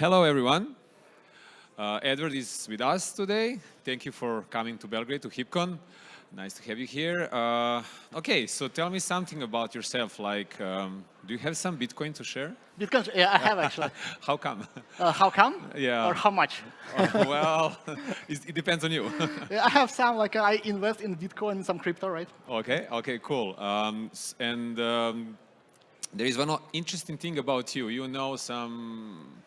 Hello, everyone. Uh, Edward is with us today. Thank you for coming to Belgrade, to HeapCon. Nice to have you here. Uh, okay, so tell me something about yourself. Like, um, do you have some Bitcoin to share? Bitcoin, yeah, I have actually. how come? Uh, how come? Yeah. Or how much? Uh, well, it depends on you. I have some, like I invest in Bitcoin and some crypto, right? Okay, okay, cool. Um, and um, there is one interesting thing about you. You know some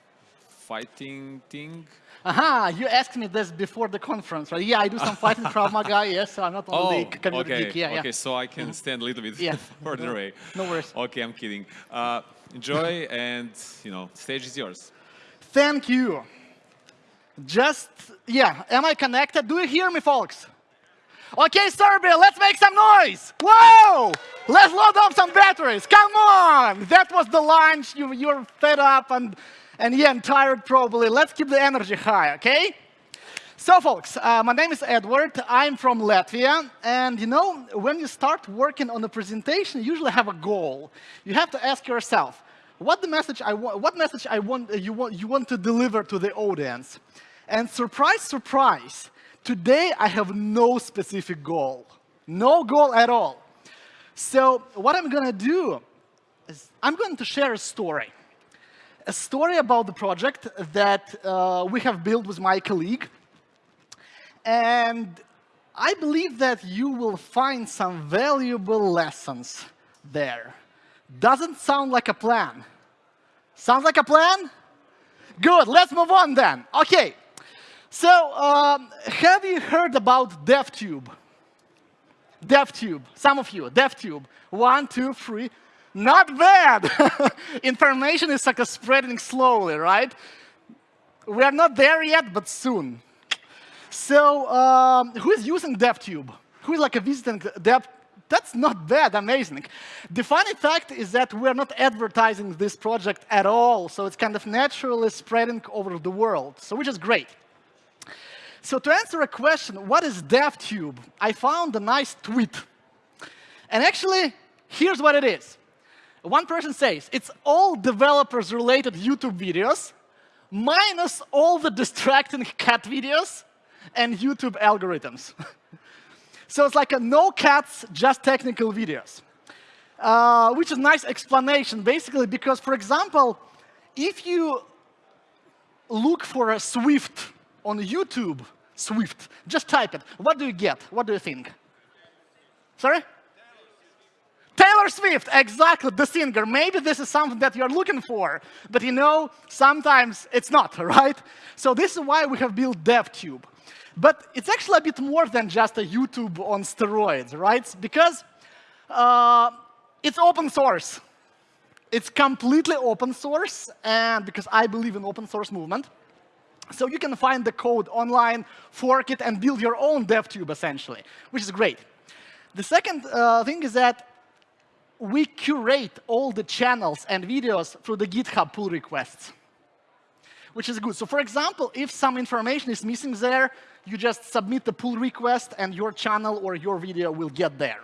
fighting thing? Aha, you asked me this before the conference, right? Yeah, I do some fighting Krav Maga, yes, so I'm not only oh, community okay, geek. Yeah, okay, yeah. so I can stand a little bit yeah. further away. No worries. Okay, I'm kidding. Uh, enjoy and, you know, stage is yours. Thank you. Just, yeah, am I connected? Do you hear me, folks? Okay, Serbia, let's make some noise. Whoa! Let's load up some batteries. Come on! That was the lunch. You, you're fed up and and yeah, I'm tired probably. Let's keep the energy high, okay? So folks, uh, my name is Edward. I'm from Latvia. And you know, when you start working on a presentation, you usually have a goal. You have to ask yourself, what the message I want, what message I want, uh, you, want, you want to deliver to the audience? And surprise, surprise, today I have no specific goal. No goal at all. So what I'm going to do is I'm going to share a story a story about the project that uh, we have built with my colleague. And I believe that you will find some valuable lessons there. Doesn't sound like a plan. Sounds like a plan? Good, let's move on then. Okay, so um, have you heard about DevTube? DevTube, some of you, DevTube. One, two, three. Not bad. Information is like a spreading slowly, right? We are not there yet, but soon. So um, who is using DevTube? Who is like a visiting Dev? That's not bad, amazing. The funny fact is that we're not advertising this project at all, so it's kind of naturally spreading over the world, so which is great. So to answer a question, what is DevTube? I found a nice tweet. And actually, here's what it is. One person says, it's all developers-related YouTube videos, minus all the distracting cat videos and YouTube algorithms. so it's like a no cats, just technical videos. Uh, which is a nice explanation, basically, because, for example, if you look for a Swift on YouTube, Swift, just type it. What do you get? What do you think? Sorry? Taylor Swift, exactly, the singer. Maybe this is something that you're looking for, but you know, sometimes it's not, right? So this is why we have built DevTube. But it's actually a bit more than just a YouTube on steroids, right? Because uh, it's open source. It's completely open source, and because I believe in open source movement. So you can find the code online, fork it, and build your own DevTube, essentially, which is great. The second uh, thing is that we curate all the channels and videos through the GitHub pull requests, which is good. So for example, if some information is missing there, you just submit the pull request and your channel or your video will get there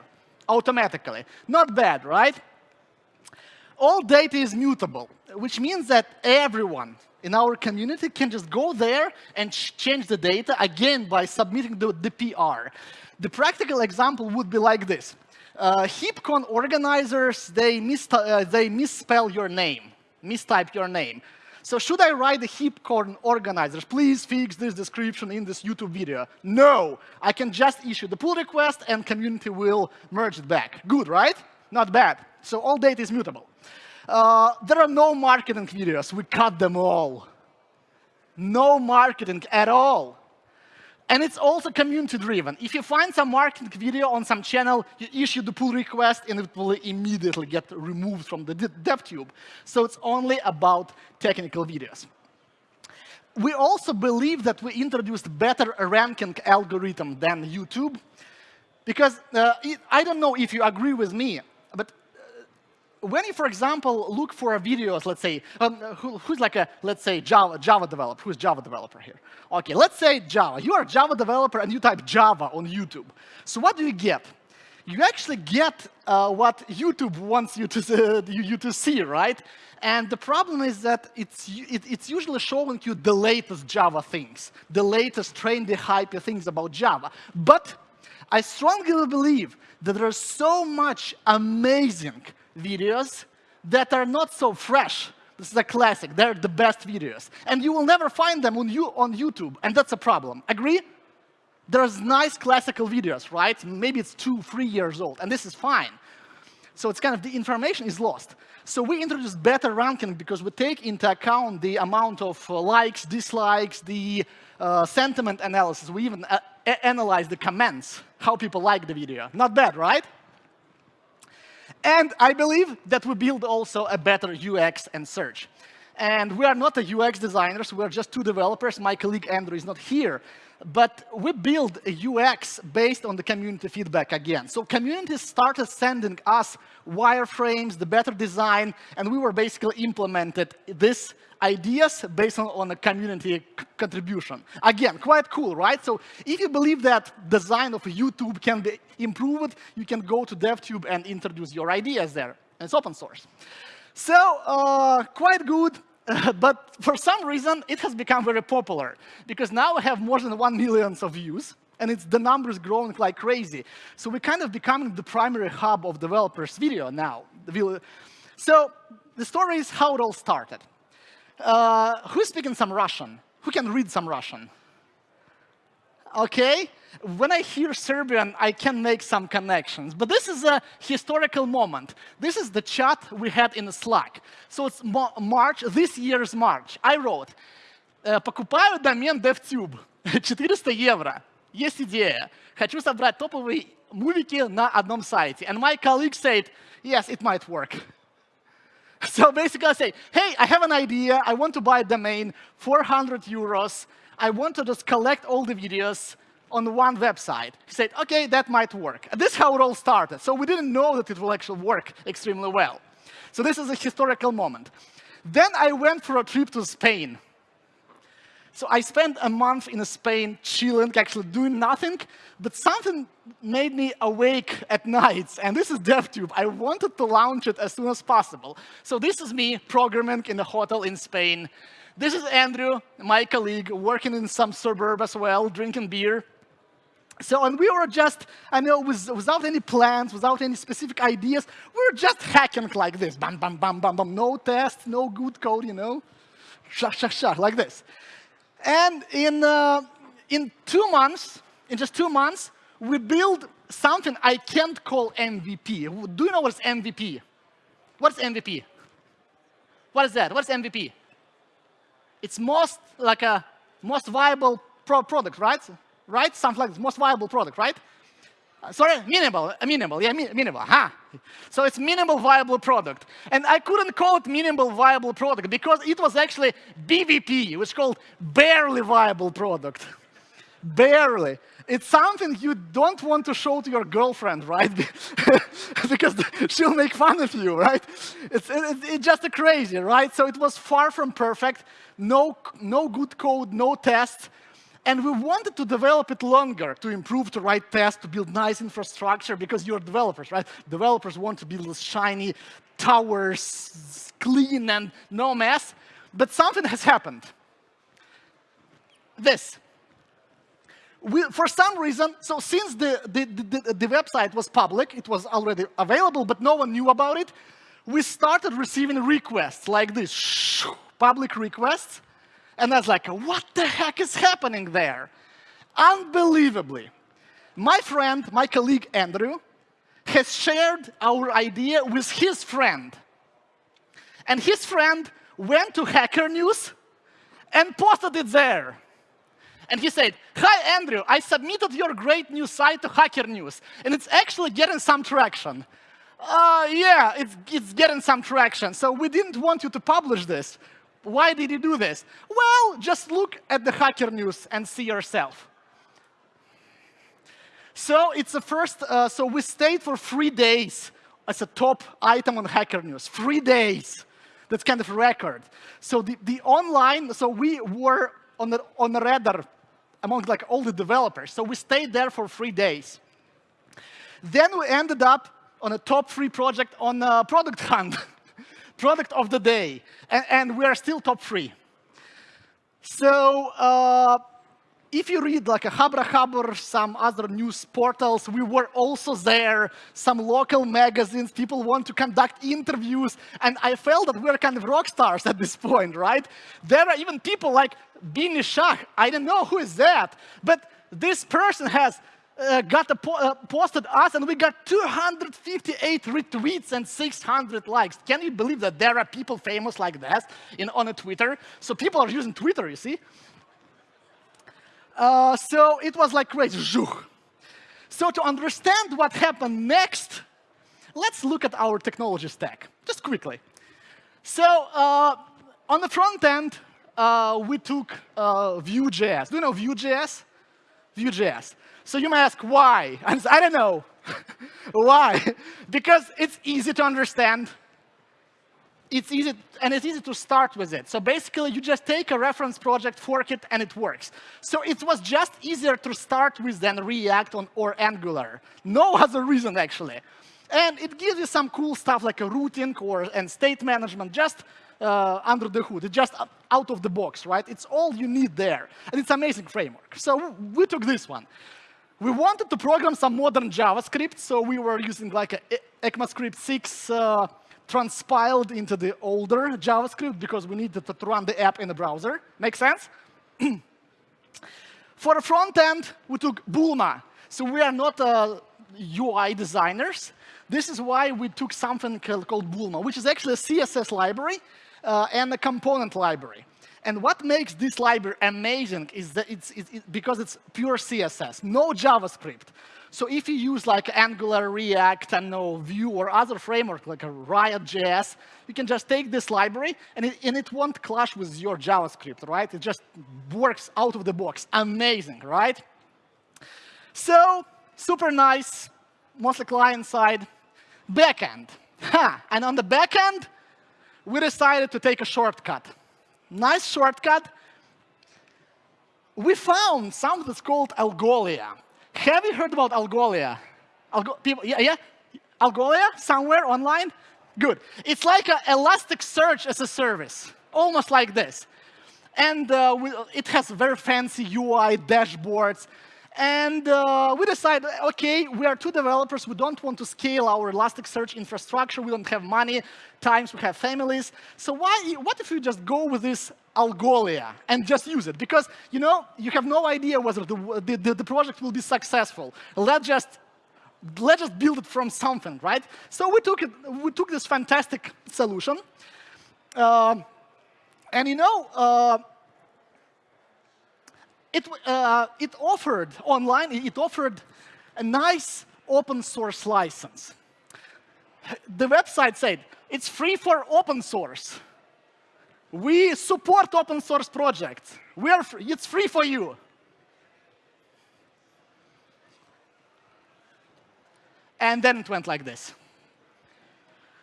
automatically. Not bad, right? All data is mutable, which means that everyone in our community can just go there and change the data, again, by submitting the, the PR. The practical example would be like this uh, HeapCon organizers, they, mis uh, they misspell your name, mistype your name. So should I write the HeapCon organizers, please fix this description in this YouTube video? No, I can just issue the pull request and community will merge it back. Good, right? Not bad. So all data is mutable. Uh, there are no marketing videos. We cut them all. No marketing at all. And it's also community-driven. If you find some marketing video on some channel, you issue the pull request, and it will immediately get removed from the DevTube. So it's only about technical videos. We also believe that we introduced better ranking algorithm than YouTube. Because uh, I don't know if you agree with me, but when you, for example, look for videos, let's say, um, who, who's like a, let's say, Java, Java developer, who's Java developer here? Okay, let's say Java. You are a Java developer and you type Java on YouTube. So what do you get? you actually get uh, what YouTube wants you to, uh, you, you, to see, right? And the problem is that it's, it, it's usually showing you the latest Java things, the latest trendy, hype things about Java. But I strongly believe that there's so much amazing videos that are not so fresh. This is a classic. They're the best videos. And you will never find them on, you, on YouTube, and that's a problem. Agree? There's nice classical videos, right? Maybe it's two, three years old, and this is fine. So it's kind of the information is lost. So we introduce better ranking because we take into account the amount of uh, likes, dislikes, the uh, sentiment analysis. We even uh, analyze the comments, how people like the video. Not bad, right? And I believe that we build also a better UX and search. And we are not a UX designers, we're just two developers. My colleague Andrew is not here. But we build a UX based on the community feedback again. So communities started sending us wireframes, the better design, and we were basically implemented this ideas based on, on a community contribution. Again, quite cool, right? So if you believe that design of YouTube can be improved, you can go to DevTube and introduce your ideas there. It's open source. So uh, quite good. but for some reason, it has become very popular because now we have more than 1 million of views and it's the numbers growing like crazy. So we're kind of becoming the primary hub of developers' video now. So the story is how it all started. Uh, who's speaking some Russian? Who can read some Russian? Okay, when I hear Serbian, I can make some connections. But this is a historical moment. This is the chat we had in Slack. So it's March, this year's March. I wrote, «Э, покупаю домен DevTube, 400 евро. Есть идея. Хочу собрать топовые мувики на одном сайте. And my colleague said, yes, it might work. So basically I say, hey, I have an idea. I want to buy a domain, 400 euros. I want to just collect all the videos on one website. He said, OK, that might work. And this is how it all started. So we didn't know that it will actually work extremely well. So this is a historical moment. Then I went for a trip to Spain. So I spent a month in Spain chilling, actually doing nothing, but something made me awake at nights, and this is DevTube. I wanted to launch it as soon as possible. So this is me programming in a hotel in Spain. This is Andrew, my colleague, working in some suburb as well, drinking beer. So, and we were just, I know, with, without any plans, without any specific ideas, we were just hacking like this. Bam, bam, bam, bam, bam. No test, no good code, you know. Shah, shah, shah, like this. And in, uh, in two months, in just two months, we built something I can't call MVP. Do you know what's MVP? What's MVP? What is that? What's MVP? It's most like a most viable pro product, right? Right? Something like this, most viable product, right? Uh, sorry, minimal, uh, minimal, yeah, mi minimal, huh? So it's minimal viable product. And I couldn't call it minimal viable product because it was actually BVP, which called barely viable product. barely. It's something you don't want to show to your girlfriend, right? because she'll make fun of you, right? It's, it's, it's just a crazy, right? So it was far from perfect, no, no good code, no tests, and we wanted to develop it longer, to improve, to write tests, to build nice infrastructure, because you're developers, right? Developers want to build shiny towers, clean and no mess. But something has happened. This. We, for some reason, so since the, the, the, the website was public, it was already available, but no one knew about it, we started receiving requests like this, public requests, and I was like, what the heck is happening there? Unbelievably, my friend, my colleague Andrew, has shared our idea with his friend. And his friend went to Hacker News and posted it there. And he said, hi, Andrew, I submitted your great new site to Hacker News, and it's actually getting some traction. Uh, yeah, it's, it's getting some traction, so we didn't want you to publish this. Why did you do this? Well, just look at the Hacker News and see yourself. So it's the first, uh, so we stayed for three days as a top item on Hacker News. Three days. That's kind of a record. So the, the online, so we were on the, on the radar among like all the developers. So we stayed there for three days. Then we ended up on a top three project on a product hunt, product of the day, and, and we are still top three. So uh, if you read like a Habra Habr, some other news portals, we were also there, some local magazines, people want to conduct interviews, and I felt that we're kind of rock stars at this point, right? There are even people like Bini Shah, I don't know who is that, but this person has uh, got a po uh, posted us and we got 258 retweets and 600 likes. Can you believe that there are people famous like that in, on a Twitter? So people are using Twitter, you see? Uh, so it was like crazy. So to understand what happened next, let's look at our technology stack, just quickly. So uh, on the front end, uh, we took uh, Vue.js. Do you know Vue.js? Vue.js. So you may ask, why? I don't know. why? because it's easy to understand it's easy, and it's easy to start with it. So basically, you just take a reference project, fork it, and it works. So it was just easier to start with than React on, or Angular. No other reason, actually. And it gives you some cool stuff like a routing or and state management just uh, under the hood. It's just out of the box, right? It's all you need there. And it's amazing framework. So we took this one. We wanted to program some modern JavaScript, so we were using like a ECMAScript 6 uh, transpiled into the older JavaScript because we needed to run the app in the browser. Make sense? For the front end, we took Bulma. So we are not uh, UI designers. This is why we took something called Bulma, which is actually a CSS library uh, and a component library. And what makes this library amazing is that it's, it's, it's because it's pure CSS, no JavaScript. So if you use like Angular, React, and no Vue or other framework like a Riot.js, you can just take this library and it, and it won't clash with your JavaScript, right? It just works out of the box. Amazing, right? So super nice, mostly client side. Backend. Ha! And on the backend, we decided to take a shortcut. Nice shortcut. We found something that's called Algolia. Have you heard about Algolia? Algo people, yeah, yeah? Algolia somewhere online? Good. It's like an Elasticsearch as a service, almost like this. And uh, we, it has very fancy UI dashboards. And uh, we decided, OK, we are two developers. We don't want to scale our Elasticsearch infrastructure. We don't have money. Times we have families. So why, what if we just go with this Algolia and just use it? Because you know you have no idea whether the, the, the project will be successful. Let's just let's just build it from something, right? So we took it. We took this fantastic solution, uh, and you know. Uh, it, uh, it offered online, it offered a nice open source license. The website said, it's free for open source. We support open source projects. We are free. It's free for you. And then it went like this.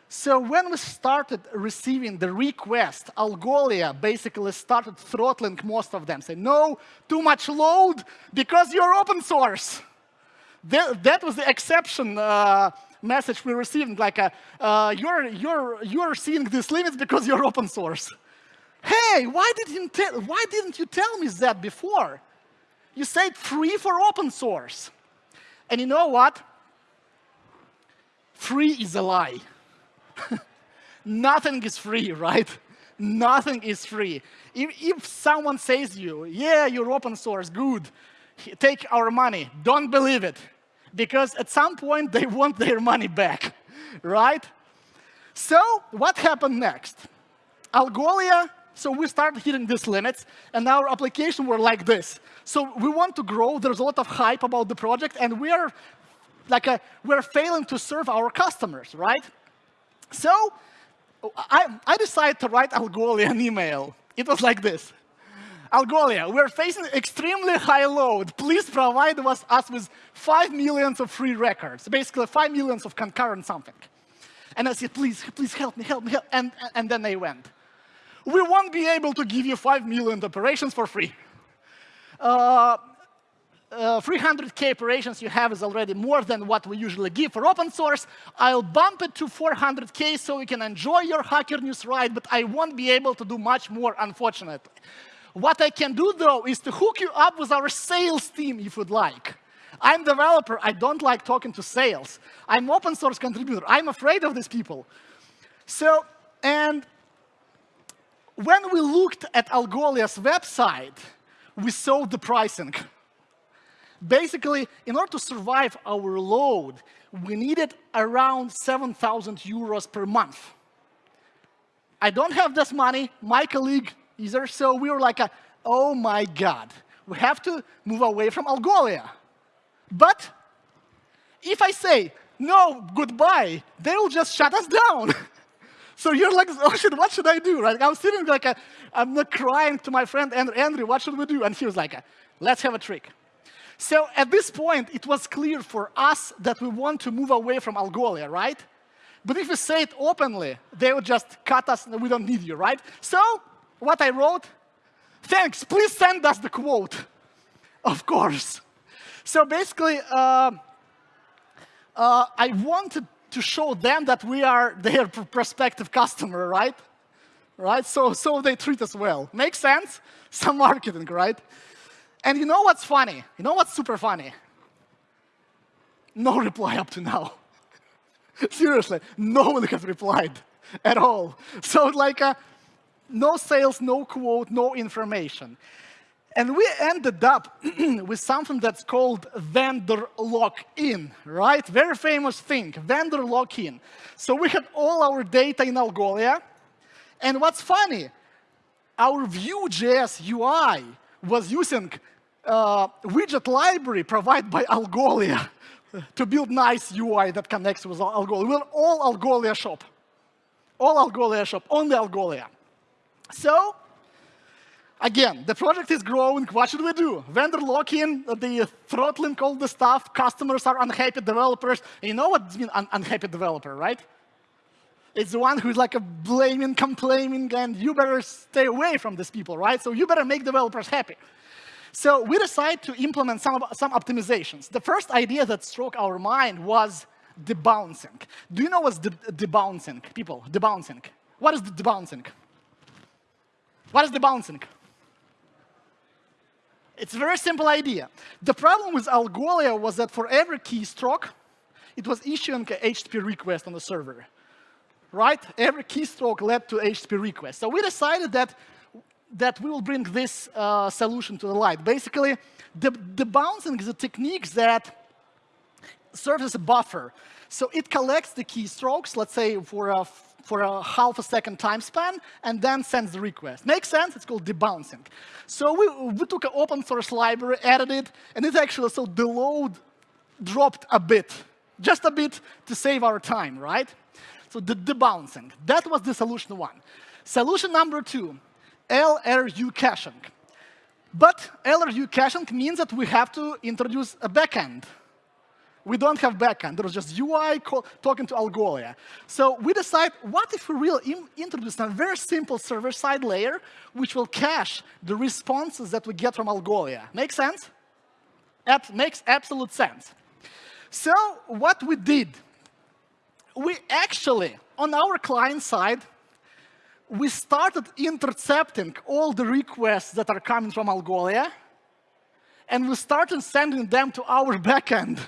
So when we started receiving the request, Algolia basically started throttling most of them. Say, no, too much load because you're open source. That, that was the exception uh, message we received, like, a, uh, you're, you're, you're seeing these limits because you're open source. Hey, why didn't, why didn't you tell me that before? You said free for open source. And you know what? Free is a lie. Nothing is free, right? Nothing is free. If, if someone says you, yeah, you're open source, good, take our money, don't believe it. Because at some point, they want their money back, right? So what happened next? Algolia, so we started hitting these limits, and our application were like this. So we want to grow. There's a lot of hype about the project, and we are like uh, a, we're failing to serve our customers, right? So I, I decided to write Algolia an email. It was like this. Algolia, we're facing extremely high load. Please provide us, us with 5 millions of free records, basically 5 millions of concurrent something. And I said, please, please help me, help me, help. And, and then they went. We won't be able to give you 5 million operations for free. Uh, uh, 300k operations you have is already more than what we usually give for open source. I'll bump it to 400k so you can enjoy your Hacker News ride, but I won't be able to do much more, unfortunately. What I can do, though, is to hook you up with our sales team, if you'd like. I'm developer. I don't like talking to sales. I'm open source contributor. I'm afraid of these people. So, and when we looked at Algolia's website, we saw the pricing. Basically, in order to survive our load, we needed around 7,000 euros per month. I don't have this money. My colleague either. So we were like, a, oh my God, we have to move away from Algolia. But if I say, no, goodbye, they will just shut us down. so you're like, oh shit, what should I do? Right? I'm sitting like, a, I'm not crying to my friend Andrew, Andrew, what should we do? And he was like, let's have a trick. So at this point, it was clear for us that we want to move away from Algolia, right? But if we say it openly, they would just cut us we don't need you, right? So what I wrote? Thanks, please send us the quote. Of course. So basically, uh, uh, I wanted to show them that we are their prospective customer, right? Right? So, so they treat us well. Makes sense? Some marketing, right? And you know what's funny? You know what's super funny? No reply up to now. Seriously, no one has replied at all. So like, uh, no sales, no quote, no information. And we ended up with something that's called vendor lock-in, right? Very famous thing, vendor lock-in. So we had all our data in Algolia. And what's funny, our Vue.js UI was using uh, widget library provided by Algolia to build nice UI that connects with Algolia. We're all Algolia shop. All Algolia shop, only Algolia. So, again, the project is growing. What should we do? Vendor lock-in, the throttling all the stuff. Customers are unhappy developers. You know what means un unhappy developer, right? It's the one who's like a blaming, complaining, and you better stay away from these people, right? So you better make developers happy. So we decided to implement some, some optimizations. The first idea that struck our mind was debouncing. Do you know what's de debouncing, people? Debouncing. What is the debouncing? What is debouncing? It's a very simple idea. The problem with Algolia was that for every keystroke, it was issuing an HTTP request on the server. Right? Every keystroke led to HTTP request. So we decided that, that we will bring this uh, solution to the light. Basically, the, debouncing is a technique that serves as a buffer. So it collects the keystrokes, let's say for a for a half a second time span and then sends the request. Makes sense? It's called debouncing. So we, we took an open source library, added it, and it actually, so the load dropped a bit, just a bit to save our time, right? So the debouncing, that was the solution one. Solution number two, LRU caching. But LRU caching means that we have to introduce a backend we don't have backend. There was just UI talking to Algolia. So we decide, what if we really introduce a very simple server-side layer, which will cache the responses that we get from Algolia? Make sense? That makes absolute sense. So what we did, we actually, on our client side, we started intercepting all the requests that are coming from Algolia, and we started sending them to our backend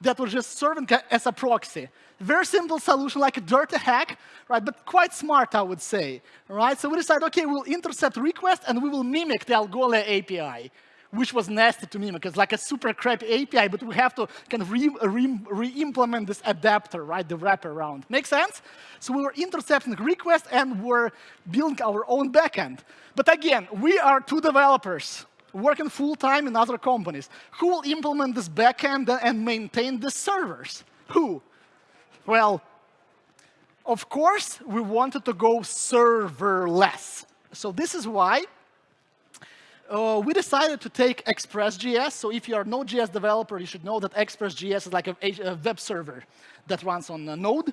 that was just serving as a proxy. Very simple solution, like a dirty hack, right? But quite smart, I would say, right? So we decided, okay, we'll intercept requests and we will mimic the Algolia API, which was nasty to mimic. It's like a super crappy API, but we have to kind of re-implement re re this adapter, right? The wraparound. Make sense? So we were intercepting requests and we're building our own backend. But again, we are two developers working full-time in other companies. Who will implement this backend and maintain the servers? Who? Well, of course, we wanted to go serverless. So this is why uh, we decided to take Express.js. So if you are a Node.js developer, you should know that Express.js is like a, a, web server that runs on Node.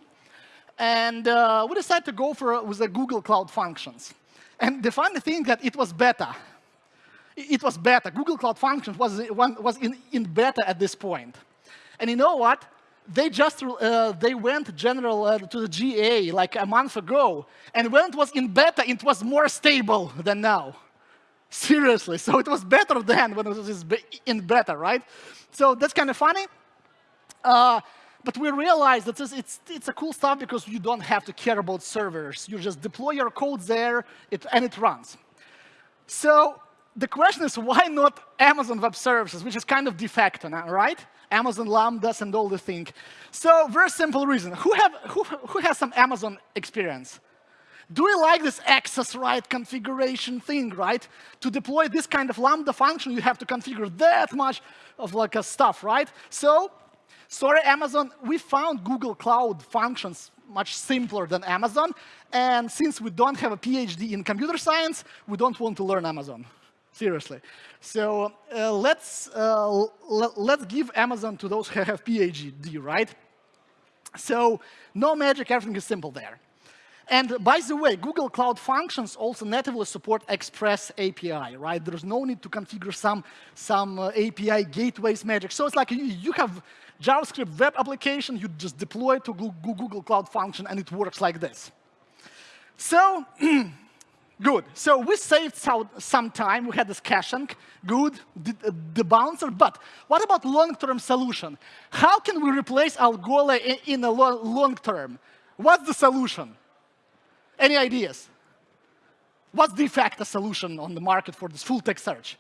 And uh, we decided to go for with the Google Cloud Functions. And the funny thing that it was beta. It was beta. Google Cloud Functions was, was in, in beta at this point. And you know what? They just uh, they went general uh, to the GA like a month ago. And when it was in beta, it was more stable than now. Seriously. So it was better then when it was in beta, right? So that's kind of funny. Uh, but we realized that it's, it's a cool stuff because you don't have to care about servers. You just deploy your code there, it, and it runs. So the question is, why not Amazon Web Services, which is kind of de facto now, right? Amazon Lambdas and all the thing. So very simple reason. Who, have, who, who has some Amazon experience? Do we like this access right configuration thing, right? To deploy this kind of Lambda function, you have to configure that much of like a stuff, right? So sorry, Amazon, we found Google Cloud Functions much simpler than Amazon. And since we don't have a PhD in computer science, we don't want to learn Amazon. Seriously. So uh, let's, uh, let's give Amazon to those who have PhD, right? So no magic, everything is simple there. And by the way, Google Cloud Functions also natively support Express API, right? There's no need to configure some, some uh, API gateways magic. So it's like you, you have JavaScript web application, you just deploy it to Google Cloud Function, and it works like this. So, good. So we saved some time. We had this caching, good, the, the bouncer. But what about long-term solution? How can we replace Algolia in, in a long term? What's the solution? Any ideas? What's the de facto solution on the market for this full text search?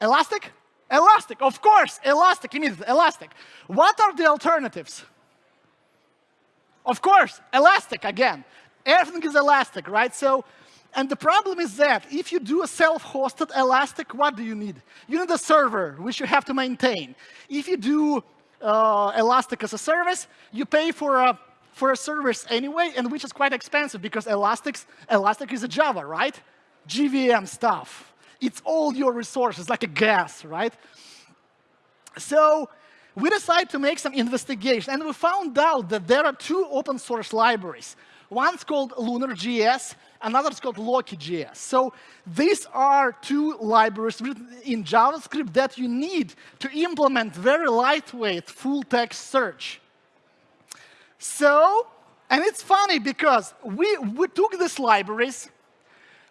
Elastic? Elastic, of course, Elastic, immediately, Elastic. What are the alternatives? Of course, Elastic again. Everything is Elastic, right? So, and the problem is that if you do a self-hosted Elastic, what do you need? You need a server, which you have to maintain. If you do uh, Elastic as a service, you pay for a for a service anyway, and which is quite expensive because Elastic's, Elastic is a Java, right? JVM stuff. It's all your resources, like a gas, right? So we decided to make some investigation, and we found out that there are two open source libraries. One's called Lunr.js, another's called Loki.js. So these are two libraries written in JavaScript that you need to implement very lightweight full text search. So, and it's funny because we, we took these libraries,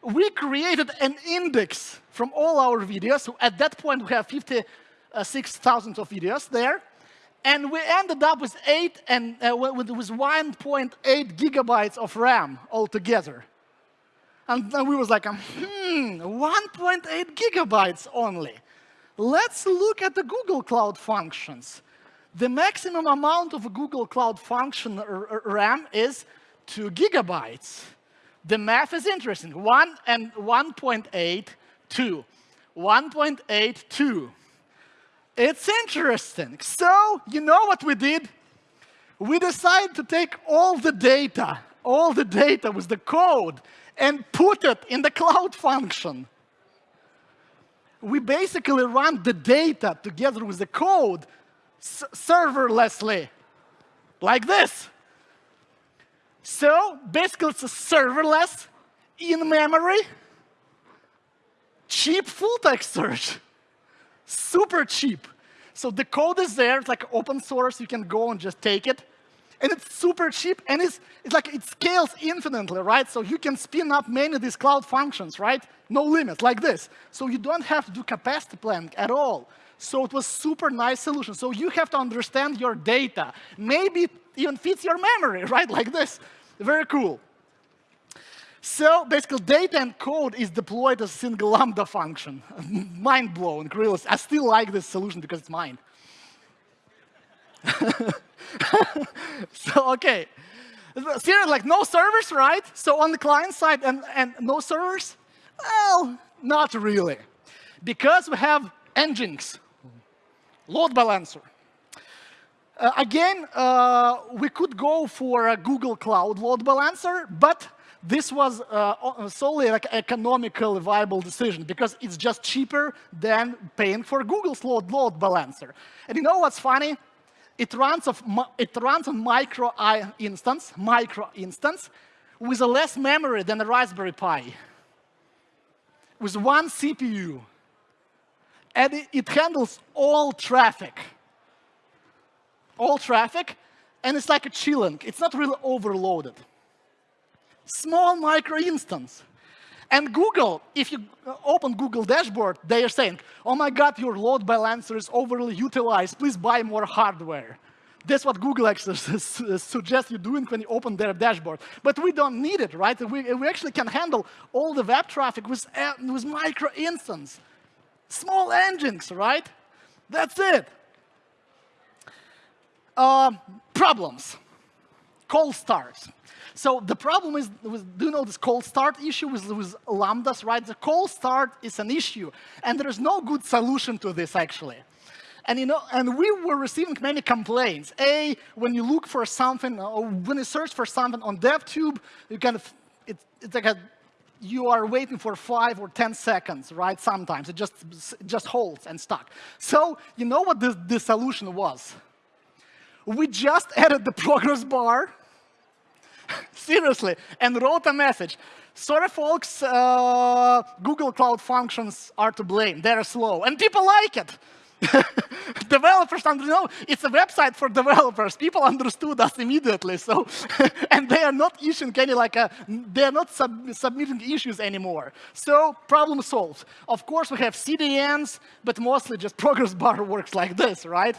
we created an index from all our videos. So at that point, we have 56,000 of videos there. And we ended up with eight and uh, with, with 1.8 gigabytes of RAM altogether. And then we was like, um, hmm, 1.8 gigabytes only. Let's look at the Google Cloud Functions. The maximum amount of a Google Cloud Function RAM is 2 gigabytes. The math is interesting. 1 and 1.82. 1.82. It's interesting. So, you know what we did? We decided to take all the data, all the data with the code, and put it in the cloud function. We basically run the data together with the code serverlessly, like this. So basically, it's a serverless, in memory, cheap full text search. Super cheap. So the code is there, it's like open source, you can go and just take it. And it's super cheap, and it's, it's like it scales infinitely, right? So you can spin up many of these cloud functions, right? No limit, like this. So you don't have to do capacity planning at all. So it was super nice solution. So you have to understand your data. Maybe it even fits your memory, right? Like this. Very cool. So basically, data and code is deployed as a single Lambda function. Mind blowing, really. I still like this solution because it's mine. so, okay. Seriously, like no servers, right? So on the client side and, and no servers? Well, not really. Because we have Nginx, load balancer. Uh, again, uh, we could go for a Google Cloud load balancer, but this was uh, solely like economically viable decision because it's just cheaper than paying for Google's load, load balancer. And you know what's funny? It runs, of, it runs on micro I instance, micro instance, with a less memory than a Raspberry Pi. with one CPU. And it, it handles all traffic. All traffic, and it's like a chilling. It's not really overloaded. Small micro instance. And Google, if you open Google dashboard, they are saying, oh my God, your load balancer is overly utilized. Please buy more hardware. That's what Google actually suggests you doing when you open their dashboard. But we don't need it, right? We, we actually can handle all the web traffic with, uh, with micro instance. Small engines, right? That's it. Uh, problems. Cold starts. So the problem is, with, do you know this cold start issue with, with Lambdas, right? The cold start is an issue, and there is no good solution to this, actually. And, you know, and we were receiving many complaints. A, when you look for something, or when you search for something on DevTube, you kind of, it, it's like a, you are waiting for five or 10 seconds, right? Sometimes it just, just holds and stuck. So you know what the, the solution was? We just added the progress bar Seriously, and wrote a message. Sorry, folks, uh, Google Cloud Functions are to blame. They're slow, and people like it. developers know it's a website for developers. People understood us immediately. So, and they are not issuing any like a, they are not sub submitting issues anymore. So problem solved. Of course, we have CDNs, but mostly just progress bar works like this, right?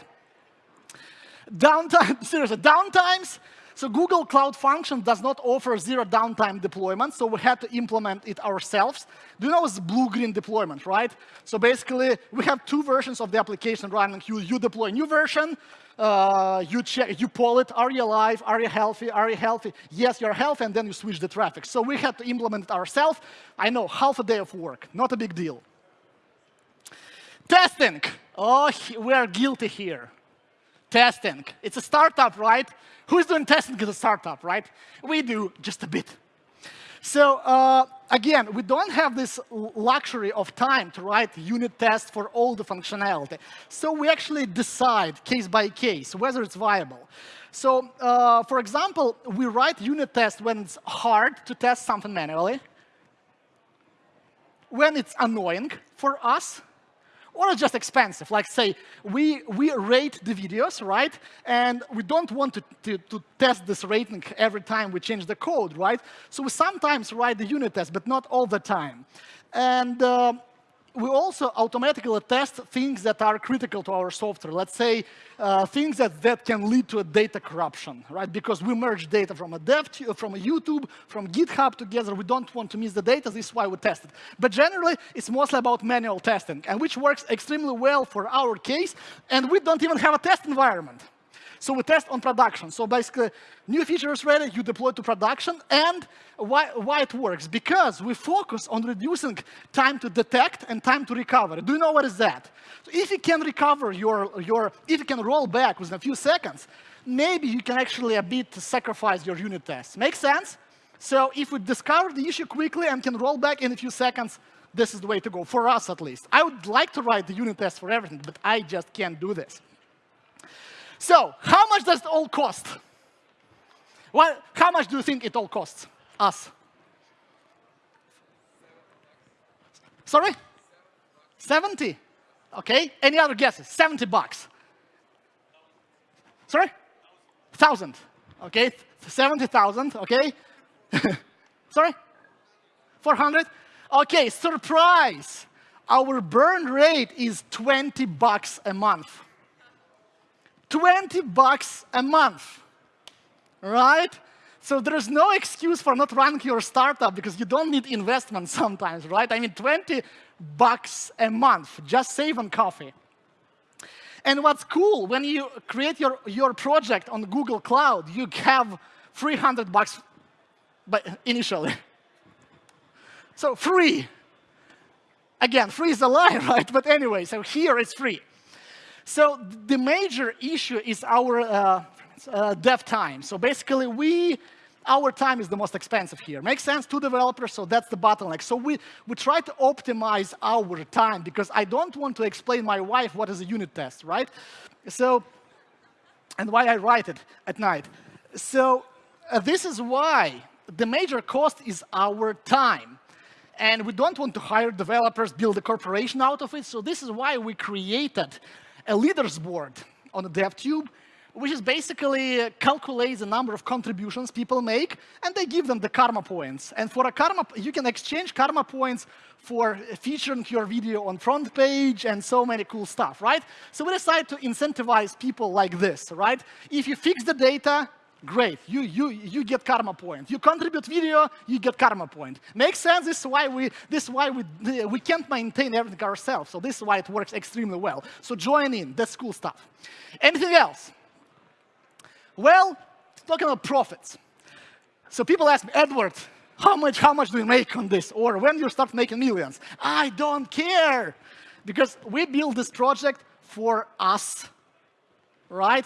Downtime, seriously, downtimes so Google Cloud Function does not offer zero downtime deployment, so we had to implement it ourselves. Do you know it's blue-green deployment, right? So basically, we have two versions of the application running. You, you deploy a new version, uh, you check, you poll it, are you alive, are you healthy, are you healthy? Yes, you're healthy, and then you switch the traffic. So we had to implement it ourselves. I know, half a day of work, not a big deal. Testing. Oh, we are guilty here. Testing. It's a startup, right? Who's doing testing as a startup, right? We do just a bit. So uh, again, we don't have this luxury of time to write unit tests for all the functionality. So we actually decide case by case whether it's viable. So uh, for example, we write unit tests when it's hard to test something manually, when it's annoying for us, or it's just expensive. Like say, we, we rate the videos, right? And we don't want to, to, to, test this rating every time we change the code, right? So we sometimes write the unit test, but not all the time. And uh, we also automatically test things that are critical to our software. Let's say uh, things that, that can lead to a data corruption, right? Because we merge data from a dev, from a YouTube, from GitHub together. We don't want to miss the data. This is why we test it. But generally, it's mostly about manual testing, and which works extremely well for our case. And we don't even have a test environment. So we test on production. So basically, new feature is ready, you deploy to production. And why, why it works? Because we focus on reducing time to detect and time to recover. Do you know what is that? So if you can recover your, your, if you can roll back within a few seconds, maybe you can actually a bit sacrifice your unit tests. Make sense? So if we discover the issue quickly and can roll back in a few seconds, this is the way to go, for us at least. I would like to write the unit test for everything, but I just can't do this. So how much does it all cost? Well, how much do you think it all costs us? Sorry? 70. Okay. Any other guesses? 70 bucks. Sorry? 1,000. Okay. 70,000. Okay. Sorry? 400? Okay, surprise. Our burn rate is 20 bucks a month. 20 bucks a month, right? So there's no excuse for not running your startup because you don't need investment sometimes, right? I mean, 20 bucks a month, just save on coffee. And what's cool, when you create your, your project on Google Cloud, you have 300 bucks but initially. So free. Again, free is a lie, right? But anyway, so here it's free. So the major issue is our uh, uh, dev time. So basically, we our time is the most expensive here. Makes sense to developers, so that's the bottleneck. So we, we try to optimize our time because I don't want to explain my wife what is a unit test, right? So, and why I write it at night. So uh, this is why the major cost is our time. And we don't want to hire developers, build a corporation out of it. So this is why we created a leaders board on the DevTube, which is basically calculates the number of contributions people make, and they give them the karma points. And for a karma, you can exchange karma points for featuring your video on front page and so many cool stuff, right? So we decided to incentivize people like this, right? If you fix the data, great, you, you, you get karma point. You contribute video, you get karma point. Makes sense? This is why we, this is why we, we can't maintain everything ourselves. So this is why it works extremely well. So join in, that's cool stuff. Anything else? Well, talking about profits. So people ask me, Edward, how much, how much do you make on this? Or when you start making millions? I don't care. Because we built this project for us, right?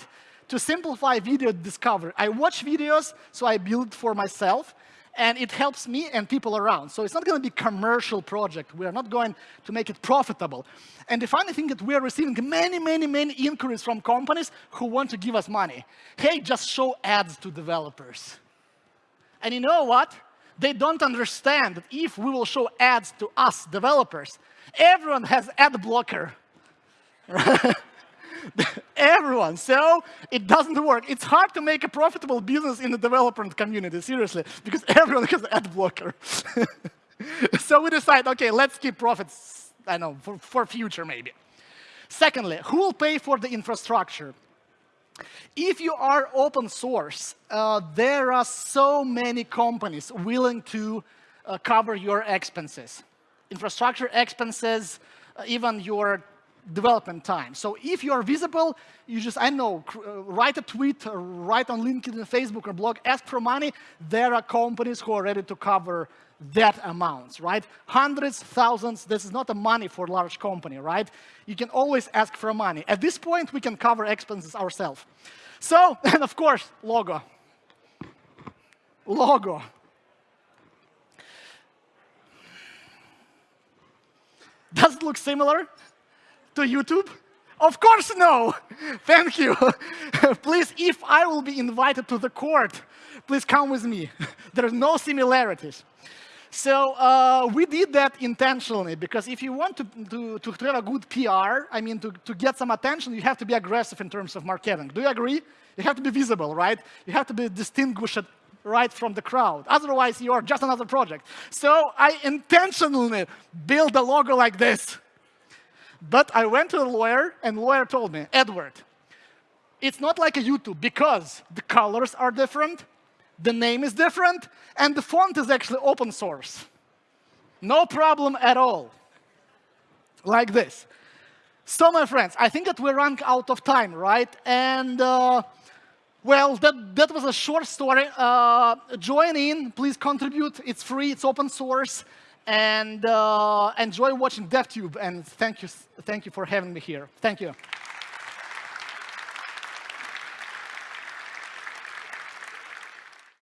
To simplify video discovery. I watch videos, so I build for myself and it helps me and people around. So it's not going to be commercial project. We are not going to make it profitable. And the funny thing is we are receiving many, many, many inquiries from companies who want to give us money. Hey, just show ads to developers. And you know what? They don't understand that if we will show ads to us developers, everyone has ad blocker. Everyone. So it doesn't work. It's hard to make a profitable business in the development community, seriously, because everyone has ad blocker. so we decide, OK, let's keep profits, I know, for, for future maybe. Secondly, who will pay for the infrastructure? If you are open source, uh, there are so many companies willing to uh, cover your expenses. Infrastructure expenses, uh, even your development time. So if you are visible, you just, I know, uh, write a tweet, write on LinkedIn, Facebook, or blog, ask for money. There are companies who are ready to cover that amount, right? Hundreds, thousands, this is not a money for a large company, right? You can always ask for money. At this point, we can cover expenses ourselves. So, and of course, logo. Logo. Does it look similar? To YouTube? Of course no. Thank you. please, if I will be invited to the court, please come with me. There's no similarities. So uh, we did that intentionally because if you want to, to, to have a good PR, I mean, to, to get some attention, you have to be aggressive in terms of marketing. Do you agree? You have to be visible, right? You have to be distinguished right from the crowd. Otherwise, you're just another project. So I intentionally built a logo like this. But I went to the lawyer, and the lawyer told me, Edward, it's not like a YouTube because the colors are different, the name is different, and the font is actually open source. No problem at all. Like this. So, my friends, I think that we're running out of time, right? And, uh, well, that, that was a short story. Uh, join in, please contribute. It's free, it's open source and uh, enjoy watching DevTube. And thank you, thank you for having me here. Thank you.